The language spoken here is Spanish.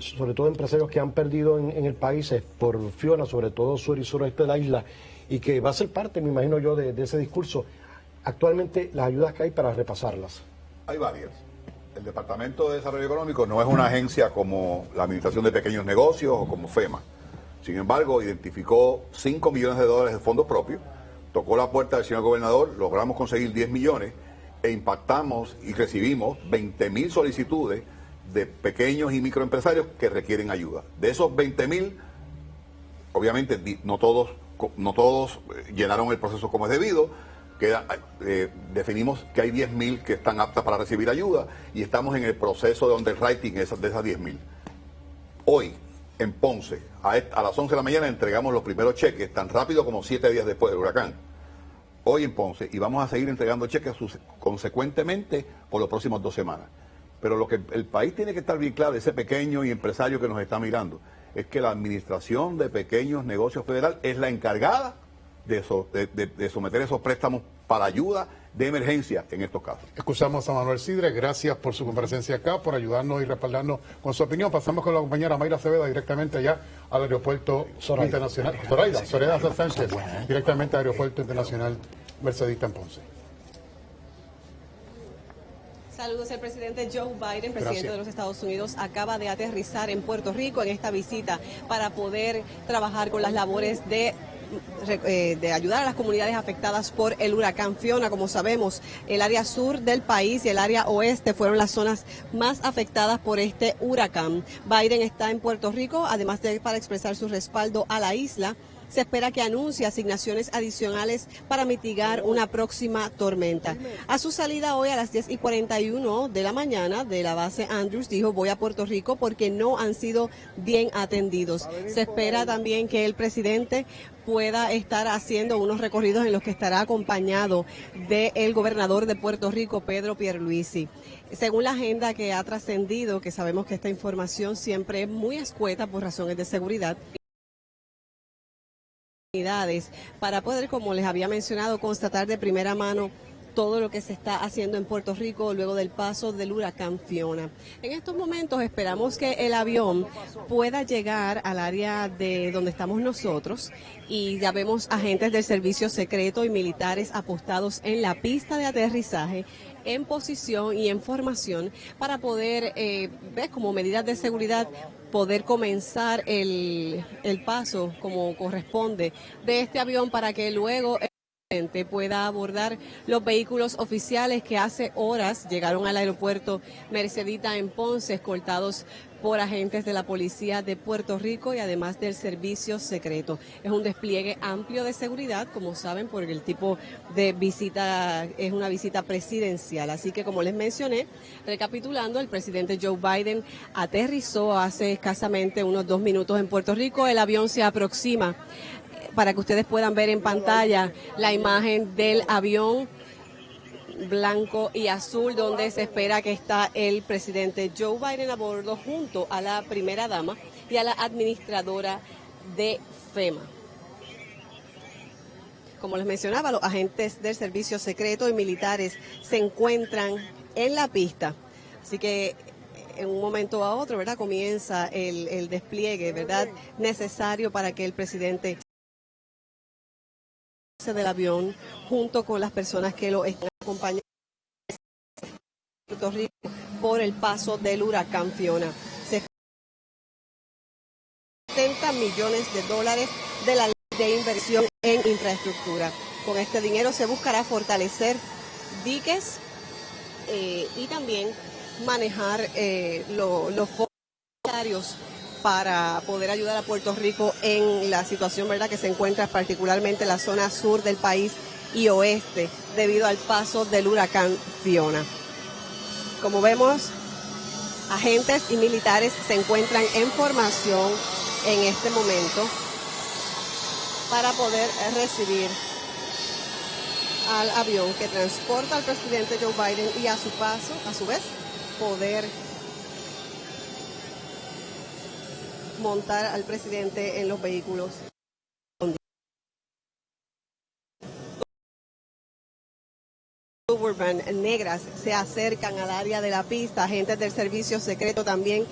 sobre todo empresarios que han perdido en, el país por Fiona, sobre todo sur y suroeste de la isla, y que va a ser parte, me imagino yo, de, ese discurso. Actualmente, las ayudas que hay para repasarlas. Hay varias. El Departamento de Desarrollo Económico no es una agencia como la Administración de Pequeños Negocios o como FEMA. Sin embargo, identificó 5 millones de dólares de fondos propios, tocó la puerta del señor gobernador, logramos conseguir 10 millones e impactamos y recibimos 20 mil solicitudes de pequeños y microempresarios que requieren ayuda. De esos 20 mil, obviamente no todos, no todos eh, llenaron el proceso como es debido, queda, eh, definimos que hay 10 mil que están aptas para recibir ayuda y estamos en el proceso de underwriting de esas, de esas 10 mil. Hoy, en Ponce, a, a las 11 de la mañana entregamos los primeros cheques, tan rápido como 7 días después del huracán hoy en Ponce y vamos a seguir entregando cheques consecuentemente por los próximos dos semanas. Pero lo que el país tiene que estar bien claro, ese pequeño y empresario que nos está mirando, es que la Administración de Pequeños Negocios Federal es la encargada de, someter esos préstamos para ayuda de emergencia en estos casos. Escuchamos a Manuel Sidre, gracias por su comparecencia acá, por ayudarnos y respaldarnos con su opinión. Pasamos con la compañera Mayra Ceveda directamente allá al aeropuerto internacional. Zoraida, Soledad Sánchez, directamente al aeropuerto internacional Mercedita en Ponce. Saludos. El presidente Joe Biden, presidente de los Estados Unidos, acaba de aterrizar en Puerto Rico en esta visita para poder trabajar con las labores de eh, de ayudar a las comunidades afectadas por el huracán Fiona. Como sabemos, el área sur del país y el área oeste fueron las zonas más afectadas por este huracán. Biden está en Puerto Rico, además de para expresar su respaldo a la isla se espera que anuncie asignaciones adicionales para mitigar una próxima tormenta. A su salida hoy a las 10 y 41 de la mañana de la base Andrews dijo voy a Puerto Rico porque no han sido bien atendidos. Se espera también que el presidente pueda estar haciendo unos recorridos en los que estará acompañado del gobernador de Puerto Rico, Pedro Pierluisi. Según la agenda que ha trascendido, que sabemos que esta información siempre es muy escueta por razones de seguridad, para poder, como les había mencionado, constatar de primera mano todo lo que se está haciendo en Puerto Rico luego del paso del huracán Fiona. En estos momentos esperamos que el avión pueda llegar al área de donde estamos nosotros y ya vemos agentes del servicio secreto y militares apostados en la pista de aterrizaje en posición y en formación para poder, eh, ver como medidas de seguridad, poder comenzar el, el paso como corresponde de este avión para que luego pueda abordar los vehículos oficiales que hace horas llegaron al aeropuerto Mercedita en Ponce, escoltados por agentes de la Policía de Puerto Rico y además del Servicio Secreto. Es un despliegue amplio de seguridad, como saben, porque el tipo de visita es una visita presidencial. Así que, como les mencioné, recapitulando, el presidente Joe Biden aterrizó hace escasamente unos dos minutos en Puerto Rico. El avión se aproxima para que ustedes puedan ver en pantalla la imagen del avión blanco y azul donde se espera que está el presidente Joe Biden a bordo junto a la primera dama y a la administradora de FEMA. Como les mencionaba, los agentes del servicio secreto y militares se encuentran en la pista. Así que en un momento a otro, ¿verdad? Comienza el, el despliegue, ¿verdad? Necesario para que el presidente del avión junto con las personas que lo están acompañando por el paso del huracán Fiona. 70 millones de dólares de la ley de inversión en infraestructura. Con este dinero se buscará fortalecer diques eh, y también manejar eh, los fondos para poder ayudar a Puerto Rico en la situación verdad que se encuentra particularmente en la zona sur del país y oeste debido al paso del huracán Fiona. Como vemos, agentes y militares se encuentran en formación en este momento para poder recibir al avión que transporta al presidente Joe Biden y a su paso, a su vez, poder montar al presidente en los vehículos. Suburban negras se acercan al área de la pista, agentes del servicio secreto también